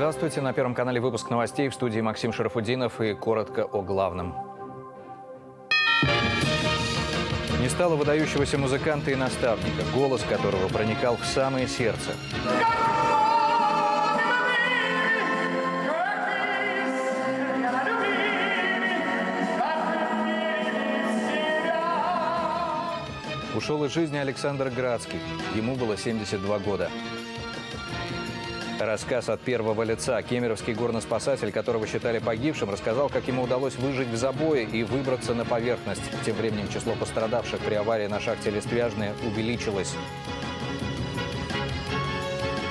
Здравствуйте. На Первом канале выпуск новостей в студии Максим Шарафудинов и коротко о главном. Не стало выдающегося музыканта и наставника, голос которого проникал в самое сердце. Ушел из жизни Александр Градский. Ему было 72 года. Рассказ от первого лица. Кемеровский горноспасатель, которого считали погибшим, рассказал, как ему удалось выжить в забое и выбраться на поверхность. Тем временем число пострадавших при аварии на шахте Листвяжная увеличилось.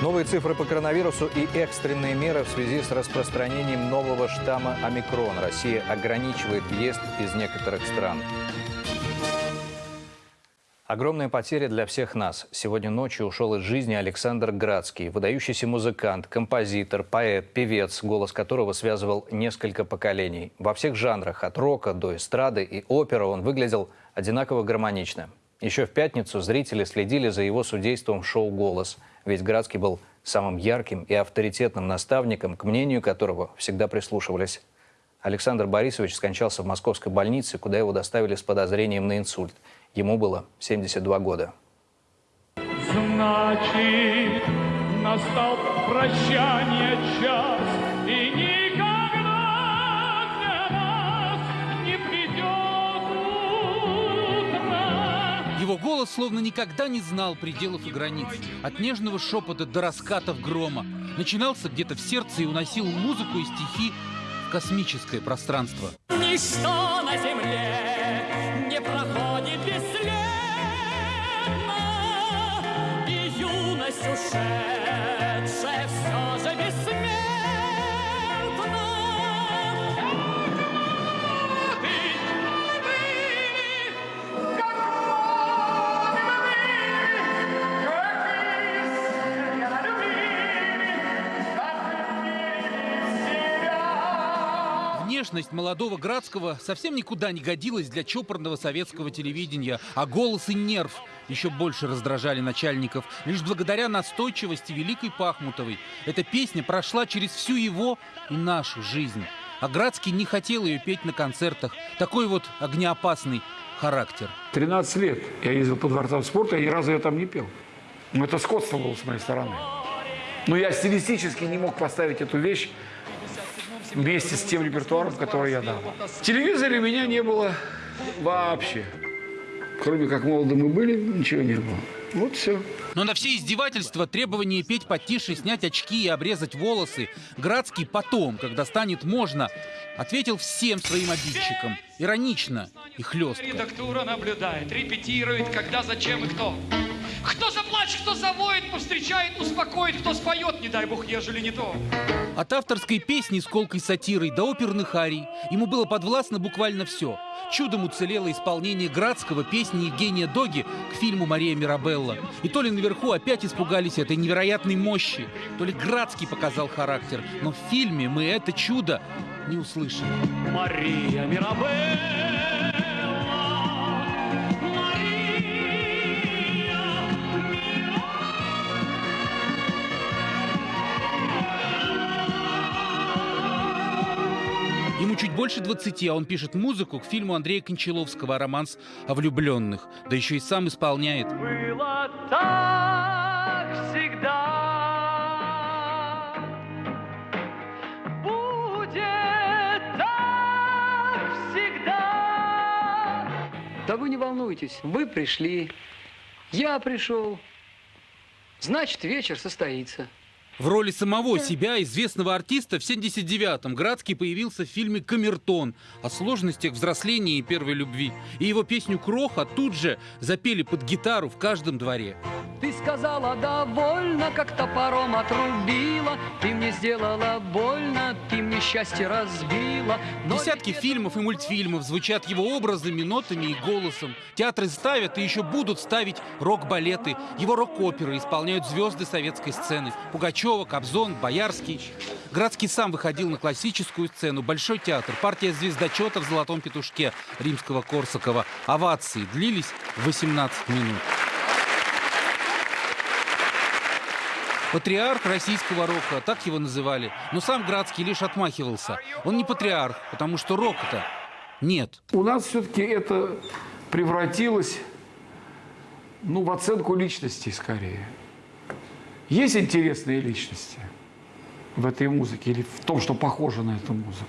Новые цифры по коронавирусу и экстренные меры в связи с распространением нового штамма омикрон. Россия ограничивает въезд из некоторых стран. Огромная потеря для всех нас. Сегодня ночью ушел из жизни Александр Градский, выдающийся музыкант, композитор, поэт, певец, голос которого связывал несколько поколений. Во всех жанрах, от рока до эстрады и оперы, он выглядел одинаково гармонично. Еще в пятницу зрители следили за его судейством в шоу «Голос», ведь Градский был самым ярким и авторитетным наставником, к мнению которого всегда прислушивались. Александр Борисович скончался в московской больнице, куда его доставили с подозрением на инсульт – Ему было 72 года. Значит, настал прощание час, и никогда для нас не придет утро. Его голос словно никогда не знал пределов и границ. От нежного шепота до раскатов грома. Начинался где-то в сердце и уносил музыку и стихи в космическое пространство. Ничто на земле не проходит sad. Внешность молодого Градского совсем никуда не годилась для чопорного советского телевидения, а голос и нерв еще больше раздражали начальников. Лишь благодаря настойчивости Великой Пахмутовой эта песня прошла через всю его и нашу жизнь. А Градский не хотел ее петь на концертах. Такой вот огнеопасный характер. 13 лет я ездил по дворцам спорта, и ни разу я там не пел. Ну, это скотство было с моей стороны. Но я стилистически не мог поставить эту вещь вместе с тем репертуаром, который я дал. В телевизоре у меня не было вообще. Кроме как молоды мы были, ничего не было. Вот все. Но на все издевательства, требования петь потише, снять очки и обрезать волосы, Градский потом, когда станет можно, ответил всем своим обидчикам. Иронично и хлестко. Редактура наблюдает, репетирует, когда, зачем и кто. Кто заплачет, кто завоет, повстречает, успокоит, кто споет, не дай бог, ежели не то. От авторской песни с колкой сатирой до оперных арий ему было подвластно буквально все. Чудом уцелело исполнение Градского песни Евгения Доги к фильму «Мария Мирабелла». И то ли наверху опять испугались этой невероятной мощи, то ли Градский показал характер. Но в фильме мы это чудо не услышали. Мария Мирабелла. Больше 20, а он пишет музыку к фильму Андрея Кончаловского «Романс о влюбленных». Да еще и сам исполняет. Было так всегда. Будет так всегда. Да вы не волнуйтесь, вы пришли, я пришел. Значит, вечер состоится. В роли самого себя, известного артиста, в 79-м Градский появился в фильме «Камертон» о сложностях взросления и первой любви. И его песню «Кроха» тут же запели под гитару в каждом дворе. Ты сказала довольно, как топором отрубила. Ты мне сделала больно, ты мне счастье разбила. Но Десятки фильмов и мультфильмов звучат его образами, нотами и голосом. Театры ставят и еще будут ставить рок-балеты. Его рок-оперы исполняют звезды советской сцены. Пугачева, Кобзон, Боярский. Градский сам выходил на классическую сцену. Большой театр, партия звездочета в «Золотом петушке» римского Корсакова. Овации длились 18 минут. Патриарх российского рока, так его называли. Но сам Градский лишь отмахивался. Он не патриарх, потому что рока-то нет. У нас все-таки это превратилось ну, в оценку личностей скорее. Есть интересные личности в этой музыке или в том, что похоже на эту музыку.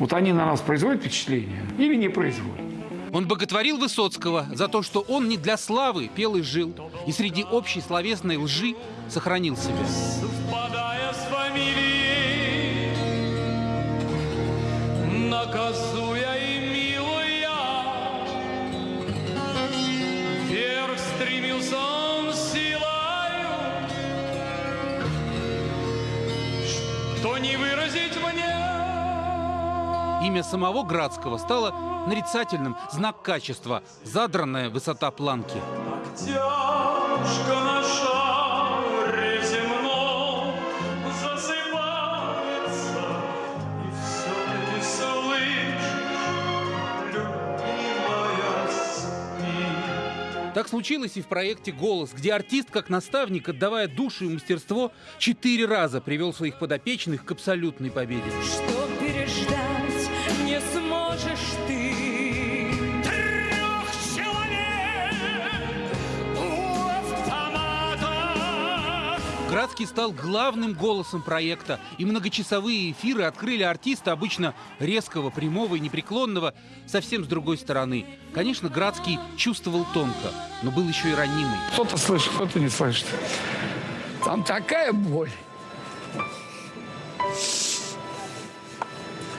Вот они на нас производят впечатление или не производят. Он боготворил Высоцкого за то, что он не для славы пел и жил, и среди общей словесной лжи сохранил себя. Совпадая с фамилией, наказуя что не выразить мне. Имя самого Градского стало нарицательным, знак качества, задранная высота планки. Тяжко на Так случилось и в проекте «Голос», где артист, как наставник, отдавая душу и мастерство, четыре раза привел своих подопечных к абсолютной победе. Что Градский стал главным голосом проекта, и многочасовые эфиры открыли артиста, обычно резкого, прямого и непреклонного, совсем с другой стороны. Конечно, Градский чувствовал тонко, но был еще и ранимый. Кто-то слышит, кто-то не слышит. Там такая боль.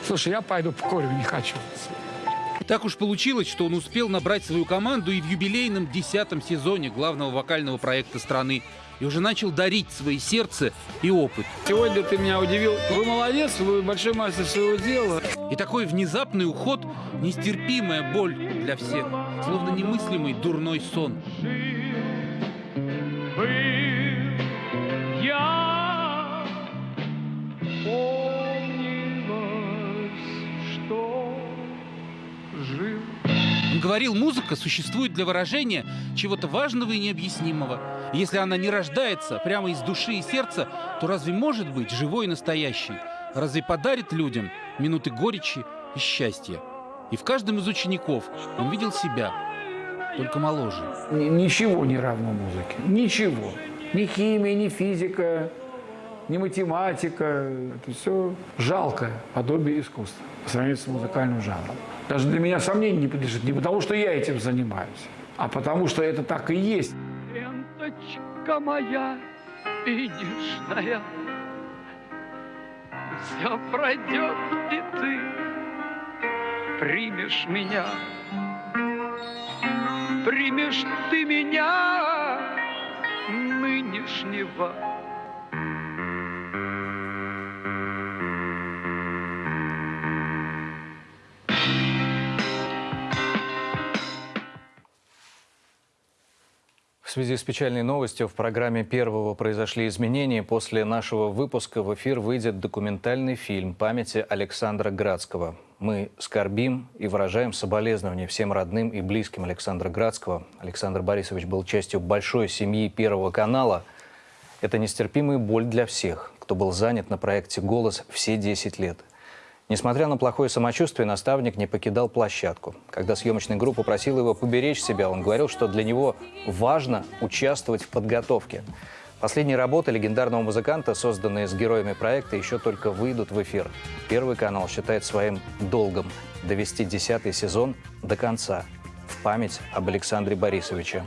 Слушай, я пойду покурю, не хочу. Так уж получилось, что он успел набрать свою команду и в юбилейном десятом сезоне главного вокального проекта страны и уже начал дарить свои сердце и опыт. Сегодня ты меня удивил. Вы молодец, вы большой мастер своего дела. И такой внезапный уход – нестерпимая боль для всех, словно немыслимый дурной сон. Говорил, музыка существует для выражения чего-то важного и необъяснимого. Если она не рождается прямо из души и сердца, то разве может быть живой и настоящей? Разве подарит людям минуты горечи и счастья? И в каждом из учеников он видел себя, только моложе. Ни- Ничего не равно музыке. Ничего. Ни химия, ни физика, ни математика. Это все жалкое подобие искусства по сравнению с музыкальным жанром. Даже для меня сомнений не подлежит. Не потому, что я этим занимаюсь, а потому, что это так и есть. Ленточка моя финишная, Все пройдет, и ты примешь меня. Примешь ты меня нынешнего. В связи с печальной новостью в программе «Первого» произошли изменения. После нашего выпуска в эфир выйдет документальный фильм памяти Александра Градского. Мы скорбим и выражаем соболезнования всем родным и близким Александра Градского. Александр Борисович был частью большой семьи Первого канала. Это нестерпимая боль для всех, кто был занят на проекте «Голос» все 10 лет. Несмотря на плохое самочувствие, наставник не покидал площадку. Когда съемочная группа просила его поберечь себя, он говорил, что для него важно участвовать в подготовке. Последние работы легендарного музыканта, созданные с героями проекта, еще только выйдут в эфир. Первый канал считает своим долгом довести десятый сезон до конца в память об Александре Борисовиче.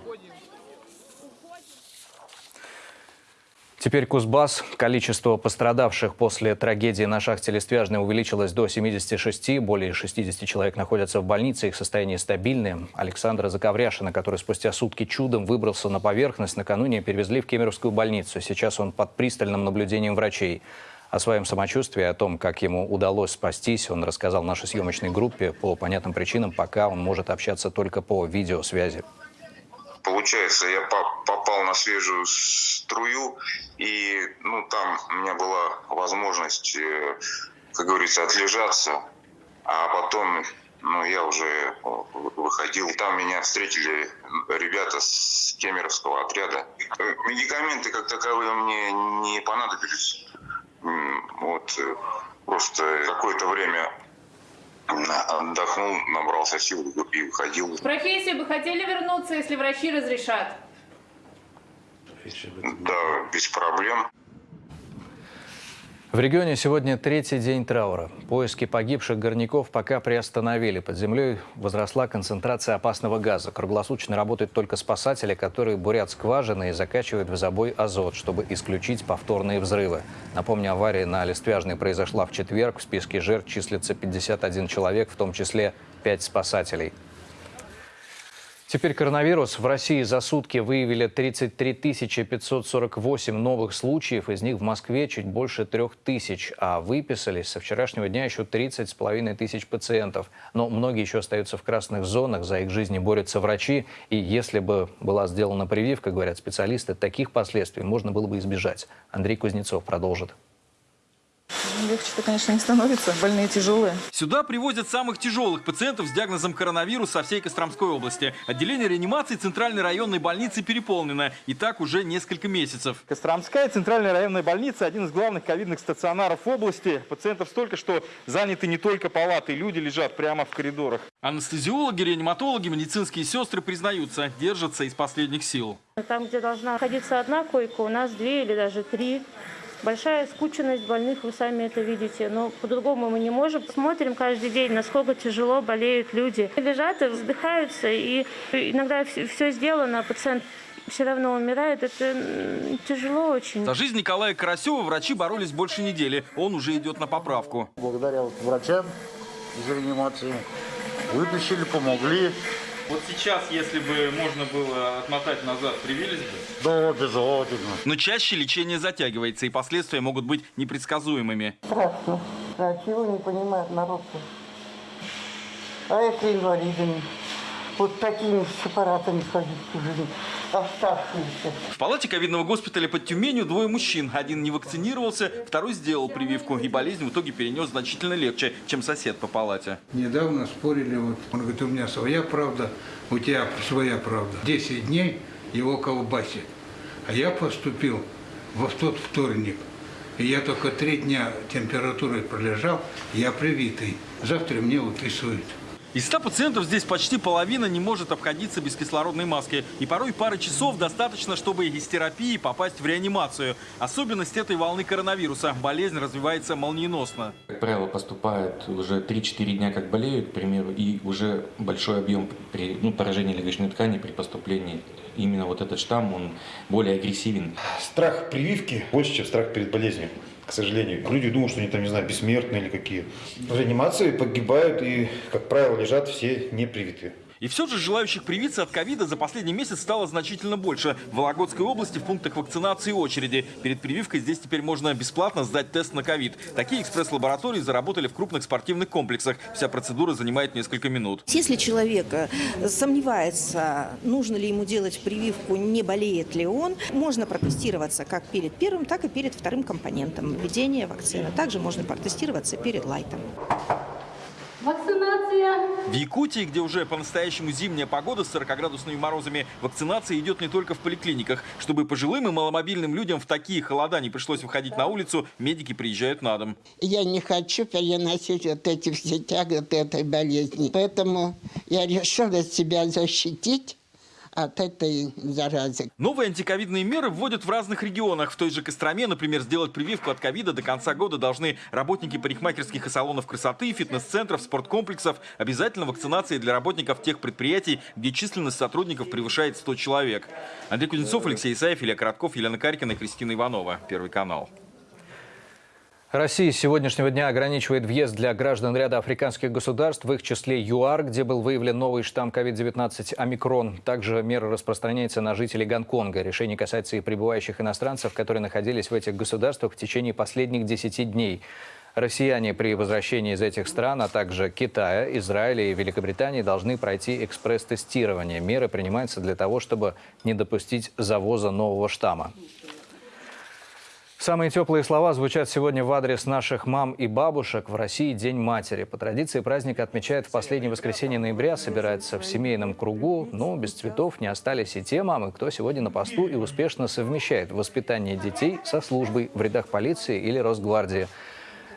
Теперь Кузбасс. Количество пострадавших после трагедии на шахте Листвяжной увеличилось до 76. Более 60 человек находятся в больнице, их состояние стабильное. Александра Заковряшина, который спустя сутки чудом выбрался на поверхность, накануне перевезли в Кемеровскую больницу. Сейчас он под пристальным наблюдением врачей. О своем самочувствии, о том, как ему удалось спастись, он рассказал нашей съемочной группе. По понятным причинам пока он может общаться только по видеосвязи. Получается, я по- попал на свежую струю, и ну, там у меня была возможность, э, как говорится, отлежаться, а потом но я уже о, выходил. Там меня встретили ребята с Кемеровского отряда. Э, Медикаменты как таковые мне не понадобились. Вот э, просто какое-то время отдохнул, набрался сил и выходил. В профессию бы хотели вернуться, если врачи разрешат? Да, без проблем. В регионе сегодня третий день траура. Поиски погибших горняков пока приостановили. Под землей возросла концентрация опасного газа. Круглосуточно работают только спасатели, которые бурят скважины и закачивают в забой азот, чтобы исключить повторные взрывы. Напомню, авария на Листвяжной произошла в четверг. В списке жертв числится 51 человек, в том числе 5 спасателей. Теперь коронавирус. В России за сутки выявили 33 548 новых случаев. Из них в Москве чуть больше трех тысяч. А выписались со вчерашнего дня еще 30 с половиной тысяч пациентов. Но многие еще остаются в красных зонах. За их жизни борются врачи. И если бы была сделана прививка, говорят специалисты, таких последствий можно было бы избежать. Андрей Кузнецов продолжит. Легче-то, конечно, не становится. Больные тяжелые. Сюда привозят самых тяжелых пациентов с диагнозом коронавирус со всей Костромской области. Отделение реанимации Центральной районной больницы переполнено. И так уже несколько месяцев. Костромская центральная районная больница – один из главных ковидных стационаров области. Пациентов столько, что заняты не только палаты, люди лежат прямо в коридорах. Анестезиологи, реаниматологи, медицинские сестры признаются, держатся из последних сил. Там, где должна находиться одна койка, у нас две или даже три. Большая скученность больных, вы сами это видите, но по-другому мы не можем. Смотрим каждый день, насколько тяжело болеют люди. Лежат и вздыхаются, и иногда все сделано, а пациент все равно умирает. Это тяжело очень. За жизнь Николая Карасева врачи боролись больше недели. Он уже идет на поправку. Благодаря вот врачам из реанимации вытащили, помогли. Вот сейчас, если бы можно было отмотать назад, привились бы? Да, обязательно. Но чаще лечение затягивается, и последствия могут быть непредсказуемыми. Страшно. А чего не понимает народ А это инвалидами. Вот такими с аппаратами ходить чужими. Оставшиеся. В палате ковидного госпиталя под Тюменью двое мужчин. Один не вакцинировался, второй сделал прививку. И болезнь в итоге перенес значительно легче, чем сосед по палате. Недавно спорили, вот, он говорит, у меня своя правда, у тебя своя правда. 10 дней его колбасит. А я поступил во тот вторник. И я только три дня температурой пролежал, я привитый. Завтра мне выписывают. Из 100 пациентов здесь почти половина не может обходиться без кислородной маски. И порой пары часов достаточно, чтобы из терапии попасть в реанимацию. Особенность этой волны коронавируса. Болезнь развивается молниеносно. Как правило, поступают уже 3-4 дня, как болеют, к примеру, и уже большой объем при, ну, поражения легочной ткани при поступлении. Именно вот этот штамм, он более агрессивен. Страх прививки больше, чем страх перед болезнью. К сожалению. Люди думают, что они там, не знаю, бессмертные или какие. В реанимации погибают и, как правило, лежат все непривитые. И все же желающих привиться от ковида за последний месяц стало значительно больше. В Вологодской области в пунктах вакцинации очереди. Перед прививкой здесь теперь можно бесплатно сдать тест на ковид. Такие экспресс-лаборатории заработали в крупных спортивных комплексах. Вся процедура занимает несколько минут. Если человек э, сомневается, нужно ли ему делать прививку, не болеет ли он, можно протестироваться как перед первым, так и перед вторым компонентом введения вакцины. Также можно протестироваться перед лайтом. Вакцинация. В Якутии, где уже по-настоящему зимняя погода с 40-градусными морозами, вакцинация идет не только в поликлиниках. Чтобы пожилым и маломобильным людям в такие холода не пришлось выходить на улицу, медики приезжают на дом. Я не хочу переносить вот эти все тяготы этой болезни. Поэтому я решила себя защитить от этой заразы. Новые антиковидные меры вводят в разных регионах. В той же Костроме, например, сделать прививку от ковида до конца года должны работники парикмахерских и салонов красоты, фитнес-центров, спорткомплексов. Обязательно вакцинация для работников тех предприятий, где численность сотрудников превышает 100 человек. Андрей Кузнецов, Алексей Исаев, Илья Коротков, Елена Карькина и Кристина Иванова. Первый канал. Россия с сегодняшнего дня ограничивает въезд для граждан ряда африканских государств, в их числе ЮАР, где был выявлен новый штамм COVID-19 «Омикрон». Также мера распространяется на жителей Гонконга. Решение касается и прибывающих иностранцев, которые находились в этих государствах в течение последних 10 дней. Россияне при возвращении из этих стран, а также Китая, Израиля и Великобритании должны пройти экспресс-тестирование. Меры принимаются для того, чтобы не допустить завоза нового штамма. Самые теплые слова звучат сегодня в адрес наших мам и бабушек. В России День матери. По традиции праздник отмечают в последнее воскресенье ноября, собирается в семейном кругу. Но без цветов не остались и те мамы, кто сегодня на посту и успешно совмещает воспитание детей со службой в рядах полиции или Росгвардии.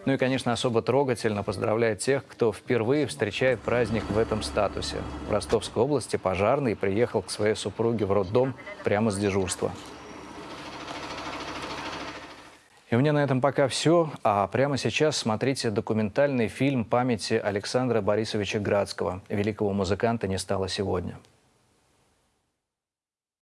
Ну и, конечно, особо трогательно поздравляет тех, кто впервые встречает праздник в этом статусе. В Ростовской области пожарный приехал к своей супруге в роддом прямо с дежурства. И у меня на этом пока все. А прямо сейчас смотрите документальный фильм памяти Александра Борисовича Градского. Великого музыканта не стало сегодня.